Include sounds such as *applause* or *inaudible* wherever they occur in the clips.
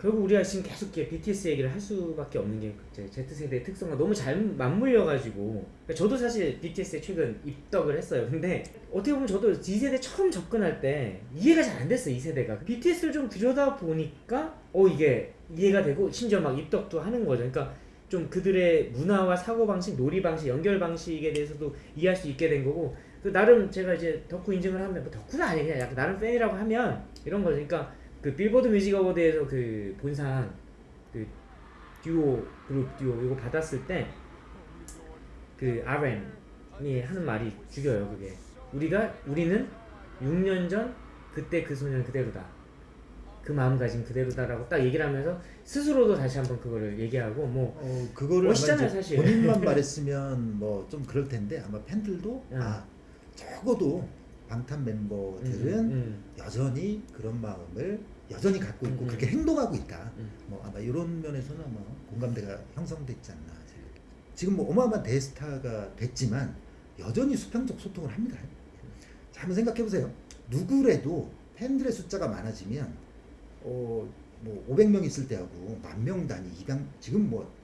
결국 우리가 지금 계속 BTS 얘기를 할 수밖에 없는 게 Z세대의 특성과 너무 잘 맞물려가지고 그러니까 저도 사실 BTS에 최근 입덕을 했어요. 근데 어떻게 보면 저도 Z세대 처음 접근할 때 이해가 잘 안 됐어요 2세대가. BTS를 좀 들여다보니까 어 이게 이해가 되고 심지어 막 입덕도 하는 거죠. 그러니까 좀 그들의 문화와 사고방식, 놀이방식, 연결방식에 대해서도 이해할 수 있게 된 거고 그 나름 제가 이제 덕후 인증을 하면 뭐 덕후는 아니에요. 그냥 나름 팬이라고 하면 이런 거죠. 그러니까 그 빌보드 뮤직 어워드에서 그 본상 그 듀오 그룹 듀오 이거 받았을 때 그 RM이 하는 말이 죽여요 그게 우리가 우리는 6년 전 그때 그 소년 그대로다 그 마음가짐 그대로다라고 딱 얘기를 하면서 스스로도 다시 한번 그거를 얘기하고 뭐 어, 그거를 멋있잖아요, 사실. 본인만 *laughs* 말했으면 뭐 좀 그럴 텐데 아마 팬들도 음. 아 적어도 방탄 멤버들은 음, 음, 여전히 그런 마음을 여전히 갖고 있고 음, 음. 그렇게 행동하고 있다. 음. 뭐 아마 이런 면에서는 아마 공감대가 형성됐지 않나. 생각해요. 지금 뭐 어마어마한 대스타가 됐지만 여전히 수평적 소통을 합니다. 자, 한번 생각해 보세요. 누구래도 팬들의 숫자가 많아지면 어, 뭐 500명 있을 때하고 만명 단위, 200 지금 뭐 어,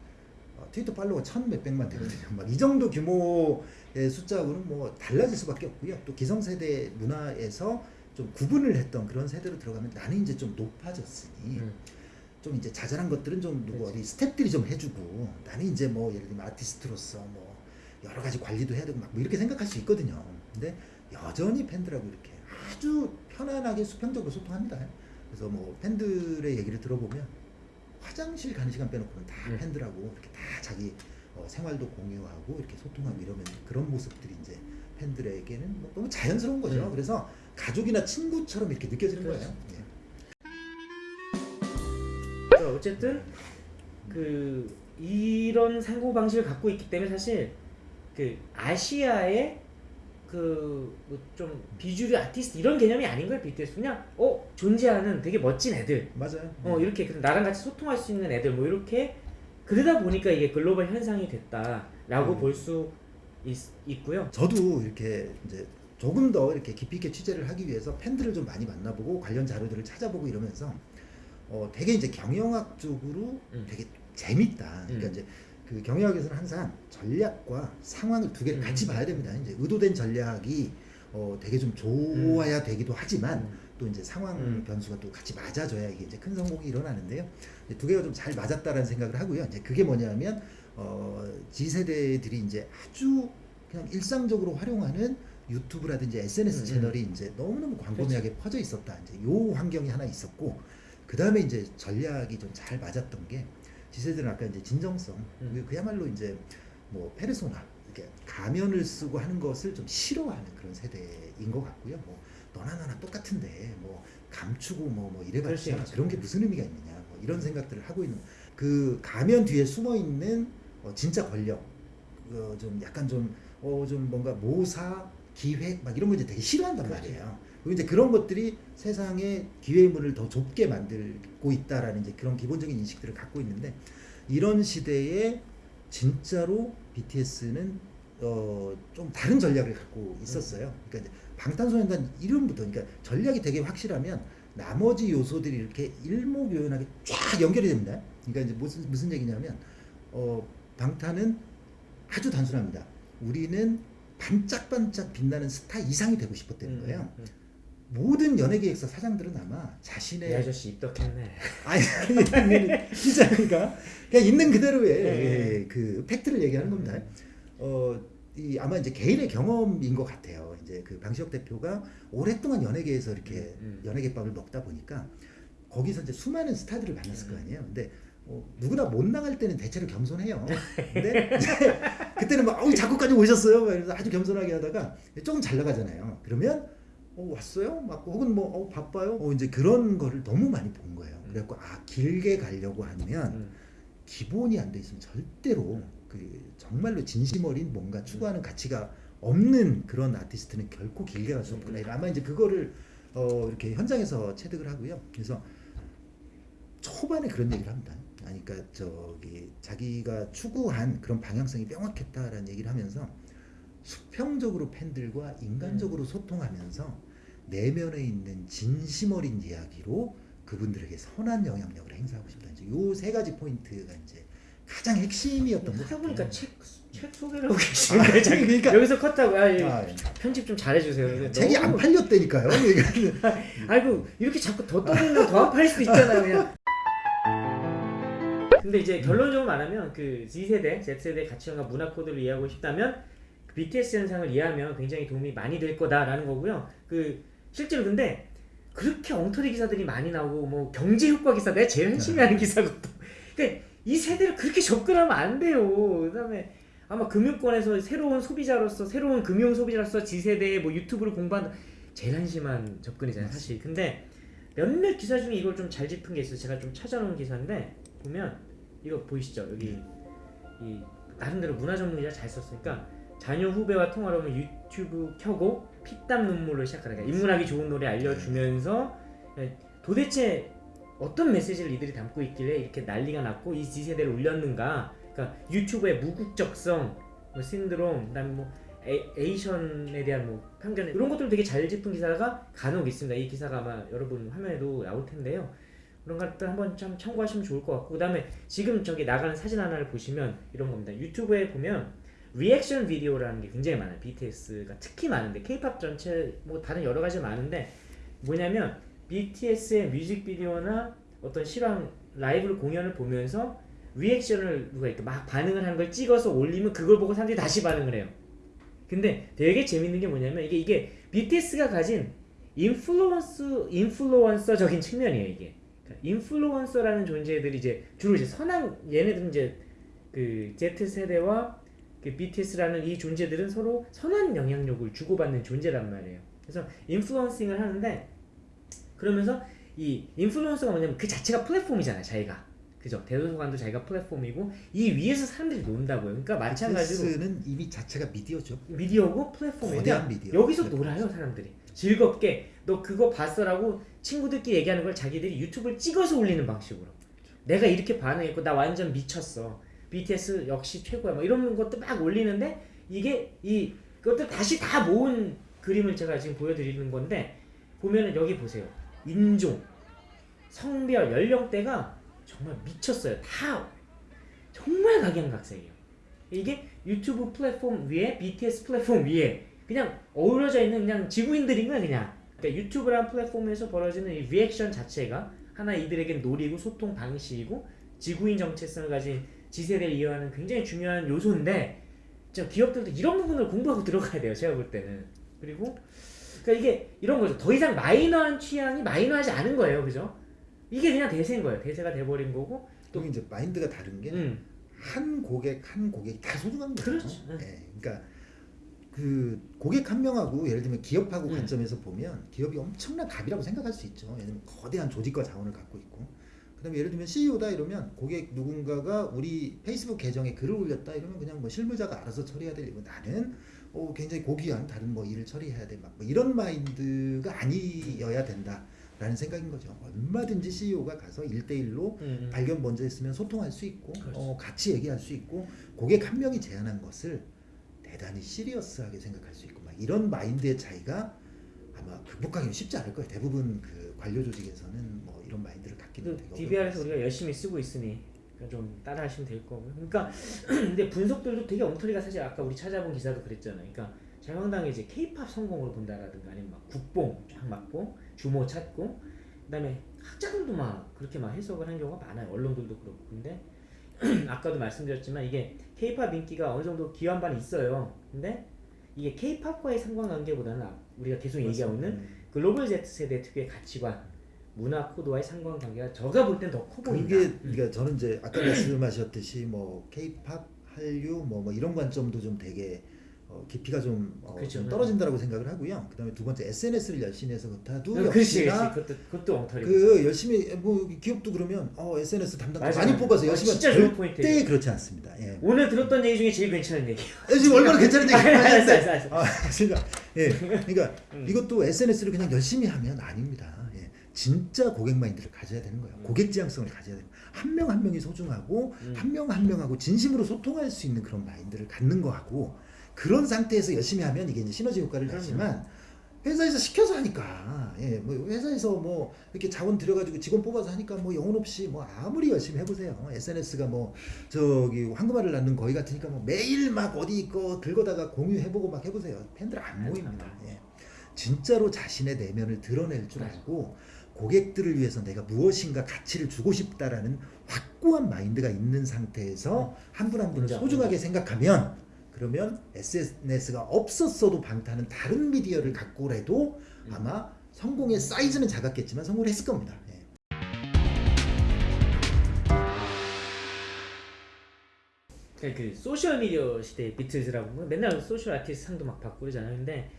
트위터 팔로워 천 몇백만 되거든요. 막 이 정도 규모의 숫자하고는 뭐 달라질 수밖에 없고요. 또 기성세대 문화에서 좀 구분을 했던 그런 세대로 들어가면 나는 이제 좀 높아졌으니 음. 좀 이제 자잘한 것들은 좀 누구 그렇지. 어디 스탭들이 좀 해주고 나는 이제 뭐 예를 들면 아티스트로서 뭐 여러 가지 관리도 해야 되고 막 뭐 이렇게 생각할 수 있거든요. 근데 여전히 팬들하고 이렇게 아주 편안하게 수평적으로 소통합니다. 그래서 뭐 팬들의 얘기를 들어보면 화장실 가는 시간 빼놓고는 다 음. 팬들하고 이렇게 다 자기 어, 생활도 공유하고 이렇게 소통하고 이러면 그런 모습들이 이제 팬들에게는 뭐 너무 자연스러운 거죠. 음. 그래서 가족이나 친구처럼 이렇게 느껴지는 그렇죠. 거예요. 예. 그러니까 어쨌든 그 이런 상고 방식을 갖고 있기 때문에 사실 그 아시아의 그뭐좀 비주류 아티스트 이런 개념이 아닌 거예요 BTS 그냥 어 존재하는 되게 멋진 애들 맞아요. 어 이렇게 나랑 같이 소통할 수 있는 애들 뭐 이렇게 그러다 보니까 이게 글로벌 현상이 됐다라고 음. 볼수 있고요. 저도 이렇게 이제 조금 더 이렇게 깊이 있게 취재를 하기 위해서 팬들을 좀 많이 만나보고 관련 자료들을 찾아보고 이러면서 어 되게 이제 경영학 쪽으로 음. 되게 재밌다. 그러니까 음. 이제 그 경영학에서는 항상 전략과 상황을 두 개를 같이 음. 봐야 됩니다. 이제 의도된 전략이 어 되게 좀 좋아야 되기도 하지만 음. 또 이제 상황 음. 변수가 또 같이 맞아줘야 이게 이제 큰 성공이 일어나는데요. 두 개가 좀 잘 맞았다라는 생각을 하고요. 이제 그게 뭐냐면 어 G세대들이 이제 아주 그냥 일상적으로 활용하는 유튜브라든지 SNS 음, 채널이 이제 너무너무 광범위하게 퍼져 있었다. 이제 요 환경이 하나 있었고 그 다음에 이제 전략이 좀 잘 맞았던 게 G세대는 아까 이제 진정성 음. 그- 그야말로 이제 뭐 페르소나 이렇게 가면을 쓰고 하는 것을 좀 싫어하는 그런 세대인 것 같고요. 뭐 너나 나나 똑같은데 뭐 감추고 뭐, 뭐수 이래봤자. 그런 게 무슨 의미가 있느냐 뭐 이런 생각들을 하고 있는 그 가면 뒤에 숨어 있는 어, 진짜 권력 어, 좀 약간 좀 어, 좀 뭔가 모사 기획 막 이런 거 이제 되게 싫어한단 그렇죠. 말이에요. 이제 그런 것들이 세상의 기회의 문을 더 좁게 만들고 있다라는 이제 그런 기본적인 인식들을 갖고 있는데 이런 시대에 진짜로 BTS는 어, 좀 다른 전략을 갖고 있었어요. 그러니까 이제 방탄소년단 이름부터 그러니까 전략이 되게 확실하면 나머지 요소들이 이렇게 일목요연하게 쫙 연결이 됩니다. 그러니까 이제 무슨 무슨 얘기냐면 어, 방탄은 아주 단순합니다. 우리는 반짝반짝 빛나는 스타 이상이 되고 싶었다는 거예요. 음, 음. 모든 연예계획사 사장들은 아마 이 자신의 아저씨 입덕했네. *laughs* 아니 아니 진짜 그러니까 그냥 있는 그대로의 네. 그 팩트를 얘기하는 겁니다. 어, 이 아마 이제 개인의 경험인 것 같아요. 이제 그 방시혁 대표가 오랫동안 연예계에서 이렇게 음, 음. 연예계밥을 먹다 보니까 거기서 이제 수많은 스타들을 만났을 거 음. 아니에요. 근데 어, 누구나 못 나갈 때는 대체로 겸손해요. *laughs* 근데 그때는 막 어우 작곡까지 오셨어요. 그래서 아주 겸손하게 하다가 조금 잘 나가잖아요. 그러면 어 왔어요? 막 혹은 뭐 어, 바빠요? 어 이제 그런 거를 너무 많이 본 거예요. 그래갖고 아 길게 가려고 하면 음. 기본이 안 돼 있으면 절대로 그 정말로 진심 어린 뭔가 추구하는 가치가 없는 그런 아티스트는 결코 길게 갈 수 없구나. 아마 이제 그거를 어 이렇게 현장에서 체득을 하고요. 그래서 초반에 그런 얘기를 합니다. 아니, 그러니까 저기 자기가 추구한 그런 방향성이 명확했다라는 얘기를 하면서 수평적으로 팬들과 인간적으로 소통하면서 내면에 있는 진심 어린 이야기로 그분들에게 선한 영향력을 행사하고 싶다. 이제 요 세 가지 포인트가 이제 가장 핵심이었던 것. 보니까 책, 책 소개를 하고 아, 계시는데 자기 그러니까 여기서 컷하고 아, 예. 아, 편집 좀 잘해주세요. 책이 안 너무- 팔렸다니까요. *laughs* 그러니까 아이고 이렇게 자꾸 더 떠들면 더 안 팔릴 수도 있잖아요 그냥 근데 이제 결론적으로 말하면 그 Z세대, Z세대 가치관과 문화 코드를 이해하고 싶다면 그 BTS 현상을 이해하면 굉장히 도움이 많이 될 거다라는 거고요 그 실제로 근데 그렇게 엉터리 기사들이 많이 나오고 뭐 경제 효과 기사 내가 제일 열심히 하는 기사거든 근데 이 세대를 그렇게 접근하면 안 돼요. 그다음에 아마 금융권에서 새로운 소비자로서 새로운 금융 소비자로서 G세대의 뭐 유튜브를 공부한다 제일 한심한 접근이잖아요 사실. 근데 몇몇 기사 중에 이걸 좀 잘 짚은 게 있어요. 제가 좀 찾아놓은 기사인데 보면 이거 보이시죠? 여기 이 나름대로 문화 전문 기자 잘 썼으니까 자녀 후배와 통화를 하면 유튜브 켜고 피땀 눈물로 시작하는 거야. 인문학이 좋은 노래 알려주면서 도대체 어떤 메시지를 이들이 담고 있길래 이렇게 난리가 났고 이 Z세대를 울렸는가? 그러니까 유튜브의 무국적성 뭐 신드롬 그다음에 뭐 에, 에이 션에 대한 뭐 편견 이런 것들 되게 잘 짚은 기사가 간혹 있습니다. 이 기사가 아마 여러분 화면에도 나올 텐데요. 그런 것들 한번 참 참고하시면 좋을 것 같고 그다음에 지금 저기 나가는 사진 하나를 보시면 이런 겁니다. 유튜브에 보면 리액션 비디오라는 게 굉장히 많아요 BTS가 특히 많은데 K-팝 전체 뭐 다른 여러 가지 많은데 뭐냐면 BTS의 뮤직비디오나 어떤 실황 라이브 공연을 보면서 리액션을 누가 이렇게 막 반응을 하는 걸 찍어서 올리면 그걸 보고 사람들이 다시 반응을 해요. 근데 되게 재밌는 게 뭐냐면 이게 이게 BTS가 가진 influence 인플루언서적인 측면이에요 이게. 그러니까 인플루언서라는 존재들이 이제 주로 이제 선한 얘네들은 이제 그 Z 세대와 그 BTS라는 이 존재들은 서로 선한 영향력을 주고받는 존재란 말이에요. 그래서 influencing을 하는데 그러면서 이 인플루언서가 뭐냐면 그 자체가 플랫폼이잖아요, 자기가. 그죠? 대도서관도 자기가 플랫폼이고 이 위에서 사람들이 논다고요. 그러니까 마찬가지로 BTS는 이미 자체가 미디어죠. 미디어고 플랫폼이냐 거대한 미디어. 여기서 플랫폼. 놀아요 사람들이 즐겁게 너 그거 봤어라고 친구들끼리 얘기하는 걸 자기들이 유튜브를 찍어서 올리는 방식으로 내가 이렇게 반응했고 나 완전 미쳤어 BTS 역시 최고야. 뭐 이런 것도 막 올리는데 이게 이 그것들 다시 다 모은 그림을 제가 지금 보여드리는 건데 보면은 여기 보세요. 인종 성별 연령대가 정말 미쳤어요. 다 정말 각양각색이에요. 이게 유튜브 플랫폼 위에 BTS 플랫폼 위에 그냥 어우러져 있는 그냥 지구인들인 거야 그냥. 그러니까 유튜브라는 플랫폼에서 벌어지는 이 리액션 자체가 하나 이들에겐 놀이고 소통 방식이고 지구인 정체성을 가진 지세대를 이해하는 굉장히 중요한 요소인데 진짜 기업들도 이런 부분을 공부하고 들어가야 돼요 제가 볼 때는 그리고 그러니까 이게 이런 거죠 더 이상 마이너한 취향이 마이너하지 않은 거예요 그죠 이게 그냥 대세인 거예요 대세가 돼버린 거고 또 이제 마인드가 다른 게한음 고객 한 고객이 다 소중한 거죠. 그렇죠. 예, 그러니까 그 고객 한 명하고 예를 들면 기업하고 음. 관점에서 보면 기업이 엄청난 갑이라고 생각할 수 있죠. 왜냐면 거대한 조직과 자원을 갖고 있고. 그다음에 예를 들면 CEO다 이러면 고객 누군가가 우리 페이스북 계정에 글을 올렸다 이러면 그냥 뭐 실무자가 알아서 처리해야 될 일이고 나는 어, 굉장히 고귀한 다른 뭐 일을 처리해야 돼. 막 뭐 이런 마인드가 아니어야 된다 라는 생각인 거죠. 얼마든지 CEO가 가서 1대1로 음, 음. 발견 먼저 했으면 소통할 수 있고 그렇죠. 어, 같이 얘기할 수 있고 고객 한 명이 제안한 것을 대단히 시리어스하게 생각할 수 있고 막 이런 마인드의 차이가 아마 극복하기는 쉽지 않을 거예요. 대부분 그 관료 조직에서는 뭐 이런 마인드를 그 되게 DBR에서 우리가 열심히 쓰고 있으니 좀 따라하시면 될 거고요. 그러니까 *clears throat* 근데 분석들도 되게 엉터리가 사실 아까 우리 찾아본 기사도 그랬잖아요. 그러니까 자명당이 이제 K-팝 성공을 본다라든가 아니면 막 국뽕 쫙 맞고 주모 찾고 그다음에 학자들도 막 그렇게 막 해석을 한 경우가 많아요. 언론들도 그렇고 근데 *clears throat* 아까도 말씀드렸지만 이게 K-팝 인기가 어느 정도 기완반이 있어요. 근데 이게 K-팝과의 상관관계보다는 아- 우리가 계속 얘기하고 있는 음. 글로벌 Z 세대 특유의 가치관, 문화 코드와의 상관관계가 저가 볼 땐 더 커 보인다. 그게 음. 그러니까 저는 이제 아까 말씀하셨듯이 뭐 K-팝, 한류 뭐, 뭐 이런 관점도 좀 되게 어, 깊이가 좀, 어, 그렇죠. 좀 떨어진다고 생각을 하고요. 그다음에 두 번째 SNS를 열심히 해서 그렇다도 어, 그렇지, 역시나 그렇지. 그것도 그것도 엉터리. 그 열심히 뭐 기업도 그러면 어 SNS 담당. 많이 뽑아서 어, 열심히 진짜 하면 좋은. 절대 그렇지 않습니다. 예. 오늘 들었던 얘기 중에 제일 괜찮은 얘기. 지금 얼마나 괜찮은 얘기 알았어, 알았어. 아, 그러니까 예, 그러니까 음. 이것도 SNS를 그냥 열심히 하면 아닙니다. 예, 진짜 고객 마인드를 가져야 되는 거예요. 음. 고객 지향성을 가져야 되는 거예요. 한명 한 명이 소중하고 음. 한명 한 명하고 진심으로 소통할 수 있는 그런 마인드를 갖는 거하고 그런 상태에서 열심히 하면 이게 이제 시너지 효과를. 내지만 회사에서 시켜서 하니까 예, 뭐 회사에서 뭐 이렇게 자원 들여가지고 직원 뽑아서 하니까 뭐 영혼 없이 뭐 아무리 열심히 해보세요 SNS가 뭐 저기 황금알을 낳는 거위 같으니까 뭐 매일 막 어디 거 긁어다가 공유해보고 막 해보세요 팬들 안 모입니다 예. 진짜로 자신의 내면을 드러낼 줄 알고 고객들을 위해서 내가 무엇인가 가치를 주고 싶다라는 확고한 마인드가 있는 상태에서 한 분 한 분을 인정, 소중하게 생각하면 그러면 SNS가 없었어도 방탄은 다른 미디어를 갖고라도 음. 아마 성공의 사이즈는 작았겠지만 성공을 했을 겁니다. 예. 그러니까 그 소셜 미디어 시대의 비틀즈라고 맨날 소셜 아티스트 상도 막 받고 그러잖아요. 근데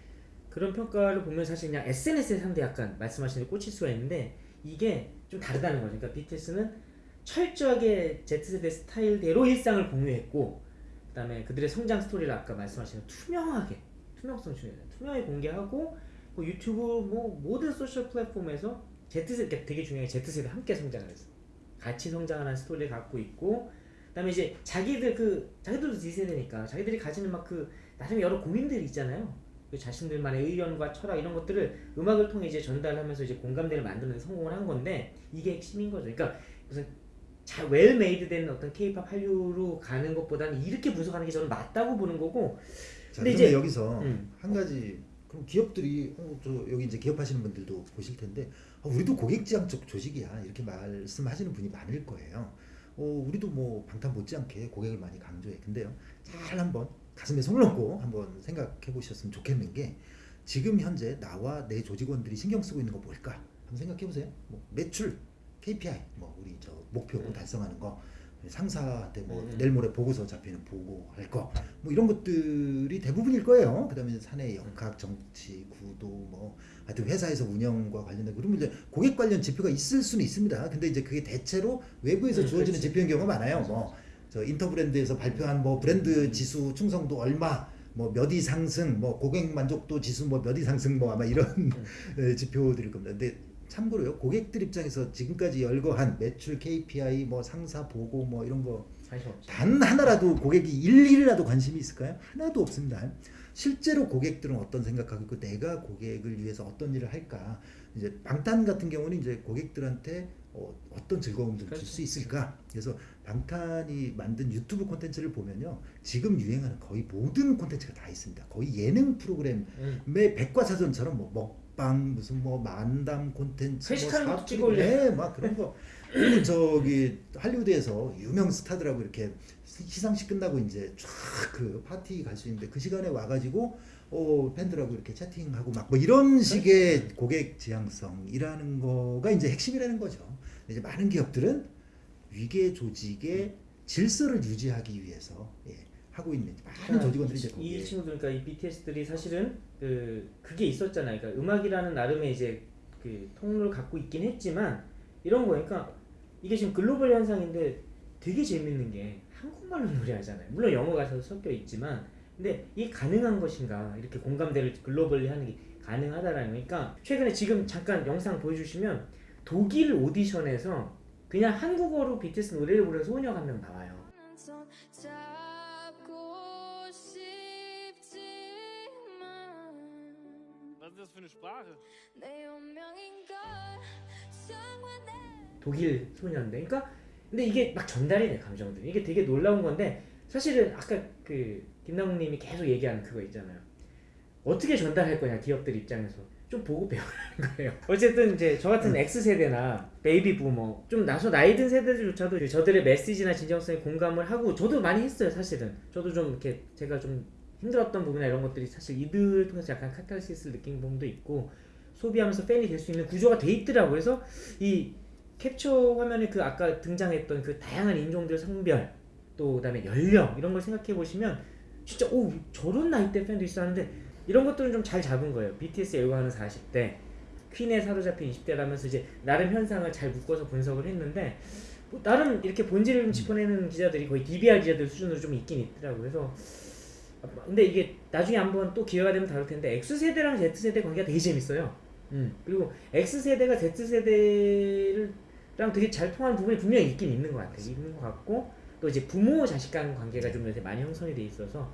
그런 평가를 보면 사실 그냥 SNS의 상도 약간 말씀하신 대 꽂힐 수가 있는데 이게 좀 다르다는 거죠. 그러니까 BTS는 철저하게 Z세대 스타일대로 일상을 공유했고 그 다음에 그들의 성장 스토리를 아까 말씀하신 투명하게 투명성 중요해요. 투명하게 공개하고 뭐 유튜브 뭐 모든 소셜 플랫폼에서 Z세대 그러니까 되게 중요한 게 Z세대 함께 성장을 했어. 같이 성장하는 스토리를 갖고 있고 그다음에 이제 자기들 그 자기들도 Z세대니까 자기들이 가지는 막 그 나름 여러 고민들이 있잖아요. 그 자신들만의 의견과 철학 이런 것들을 음악을 통해 이제 전달하면서 이제 공감대를 만드는 데 성공을 한 건데 이게 핵심인 거죠. 그러니까 무슨 잘 웰메이드된 어떤 K-팝 한류로 가는 것보다는 이렇게 분석하는 게 저는 맞다고 보는 거고. 자, 근데 이제- 여기서 음. 한 가지 그럼 기업들이 어, 저 여기 이제 기업하시는 분들도 보실 텐데 어, 우리도 고객지향적 조직이야 이렇게 말씀하시는 분이 많을 거예요. 어, 우리도 뭐 방탄 못지않게 고객을 많이 강조해. 근데요, 잘 한번 가슴에 손을 얹고 한번 생각해 보셨으면 좋겠는 게 지금 현재 나와 내 조직원들이 신경 쓰고 있는 거 뭘까? 한번 생각해 보세요. 뭐 매출, KPI, 뭐 우리 저 목표 음. 달성하는 거, 상사한테 뭐 음. 내일 모레 보고서 잡히는 보고 할 거, 뭐 이런 것들이 대부분일 거예요. 그다음에 사내 역학, 정치, 구도, 뭐 하여튼 회사에서 운영과 관련된 그러면 이제 고객 관련 지표가 있을 수는 있습니다. 근데 이제 그게 대체로 외부에서 음, 주어지는 그렇지. 지표인 경우가 많아요. 뭐 저 인터브랜드에서 발표한 뭐 브랜드 지수 충성도 얼마 뭐몇위 상승 뭐 고객 만족도 지수 뭐몇위 상승 뭐 아마 이런 에, *laughs* 지표들일 겁니다. 근데 참고로요 고객들 입장에서 지금까지 열거한 매출 KPI 뭐 상사 보고 뭐 이런 거. 단 하나라도 고객이 일일이라도 관심이 있을까요? 하나도 없습니다. 실제로 고객들은 어떤 생각하고 있고 내가 고객을 위해서 어떤 일을 할까? 이제 방탄 같은 경우는 이제 고객들한테 어, 어떤 즐거움을 줄 그렇죠. 수 있을까? 그래서 방탄이 만든 유튜브 콘텐츠를 보면요. 지금 유행하는 거의 모든 콘텐츠가 다 있습니다. 거의 예능 프로그램의 음. 백과사전처럼 뭐 먹방 무슨 뭐 만담 콘텐츠 회식하는 것도 사투리, 찍어 올려. 네, 막 그런 거 그리고 저기 할리우드에서 유명 스타들하고 이렇게 시상식 끝나고 이제 쫙 그 파티 갈 수 있는데 그 시간에 와가지고 어 팬들하고 이렇게 채팅하고 막 뭐 이런 식의 고객 지향성이라는 거가 이제 핵심이라는 거죠. 이제 많은 기업들은 위계 조직의 질서를 유지하기 위해서 예, 하고 있는 많은 조직원들이 이제 이 거기에 친구들 그러니까 이 BTS들이 사실은 그 그게 있었잖아요. 그러니까 음악이라는 나름의 이제 그 통로를 갖고 있긴 했지만 이런 거 그러니까 이게 지금 글로벌 현상인데 되게 재밌는 게 한국말로 노래하잖아요. 물론 영어 가사도 섞여 있지만 근데 이게 가능한 것인가 이렇게 공감대를 글로벌리 하는 게 가능하다라는 거니까 최근에 지금 잠깐 영상 보여주시면 독일 오디션에서 그냥 한국어로 BTS 노래를 부르는 소녀가 한 명 나와요. 독일 소녀인데. 그러니까 근데 이게 막 전달이 돼 감정들이. 이게 되게 놀라운 건데 사실은 아까 그 김남욱님이 계속 얘기하는 그거 있잖아요. 어떻게 전달할 거냐 기업들 입장에서 좀 보고 배우라는 거예요. *laughs* 어쨌든 이제 저 같은 X세대나 베이비 부머 좀 나서 나이 든 세대들조차도 그 저들의 메시지나 진정성에 공감을 하고 저도 많이 했어요 사실은. 저도 좀 이렇게 제가 좀 힘들었던 부분이나 이런 것들이 사실 이들을 통해서 약간 카타르시스를 느낀 부분도 있고 소비하면서 팬이 될 수 있는 구조가 돼 있더라고요. 그래서 이 캡처 화면에 그 아까 등장했던 그 다양한 인종들 성별 또 그다음에 연령 이런 걸 생각해 보시면 진짜 오 저런 나이대 팬도 있어 하는데 이런 것들은 좀 잘 잡은 거예요. BTS 열광하는 40대, 퀸에 사로잡힌 20대라면서 이제 나름 현상을 잘 묶어서 분석을 했는데 뭐 나름 이렇게 본질을 좀 짚어내는 기자들이 거의 DBR 기자들 수준으로 좀 있긴 있더라고요. 그래서 근데 이게 나중에 한번 또 기회가 되면 다룰 텐데 X세대랑 Z세대 관계가 되게 재밌어요. 음. 그리고 X세대가 Z세대랑 되게 잘 통하는 부분이 분명히 있긴 있는 것 같아요. 있는 것 같고 또 이제 부모 자식 간 관계가 좀 요새 많이 형성이 돼 있어서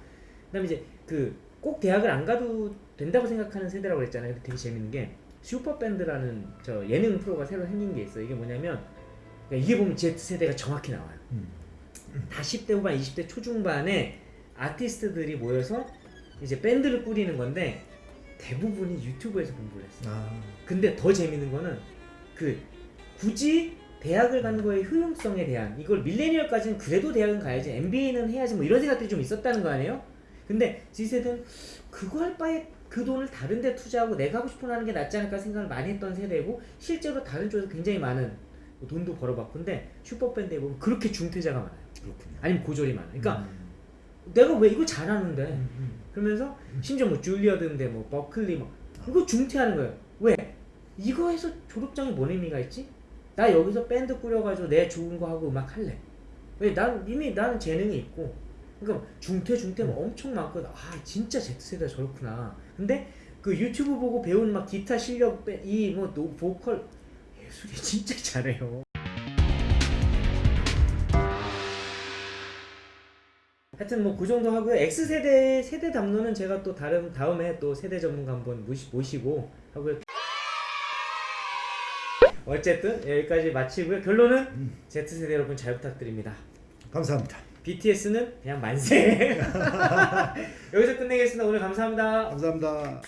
그다음에 이제 그 꼭 대학을 안 가도 된다고 생각하는 세대라고 그랬잖아요. 근데 되게 재밌는 게 슈퍼밴드라는 저 예능 프로가 새로 생긴 게 있어요. 이게 뭐냐면 그러니까 이게 보면 Z 세대가 정확히 나와요. 음. 다 10대 후반, 20대 초중반에 아티스트들이 모여서 이제 밴드를 꾸리는 건데 대부분이 유튜브에서 공부를 했어요. 아, 근데 더 재밌는 거는 그 굳이 대학을 가는 거의 효용성에 대한 이걸 밀레니얼까지는 그래도 대학은 가야지 MBA는 해야지 뭐 이런 생각들이 좀 있었다는 거 아니에요? 근데 Z세대는 그거 할 바에 그 돈을 다른 데 투자하고 내가 하고 싶은 거 하는 게 낫지 않을까 생각을 많이 했던 세대고 실제로 다른 쪽에서 굉장히 많은 뭐 돈도 벌어봤고 근데 슈퍼밴드에 보면 그렇게 중퇴자가 많아요 그렇군요. 아니면 고졸이 많아요 그러니까 음, 내가 왜 이거 잘하는데 음, 음. 그러면서 심지어 뭐 줄리어드인데 뭐 버클리 뭐 이거 중퇴하는 거예요. 왜? 이거 해서 졸업장이 뭔 의미가 있지? 나 여기서 밴드 꾸려가지고 내 좋은 거 하고 음악 할래. 왜? 난 이미 나는 재능이 있고. 그러니까 중퇴 중퇴 뭐 엄청 많거든. 아 진짜 Z세대 저렇구나. 근데 그 유튜브 보고 배운 막 기타 실력 이뭐 보컬 예술이 *laughs* 진짜 잘해요. 하여튼 뭐 그 정도 하고요. X 세대 세대 담론은 제가 또 다른 다음에 또 세대 전문가 한번 모시, 모시고 하고요. 어쨌든 여기까지 마치고요. 결론은 Z 세대 여러분 잘 부탁드립니다. 감사합니다. BTS는 그냥 만세. *laughs* 여기서 끝내겠습니다. 오늘 감사합니다. 감사합니다.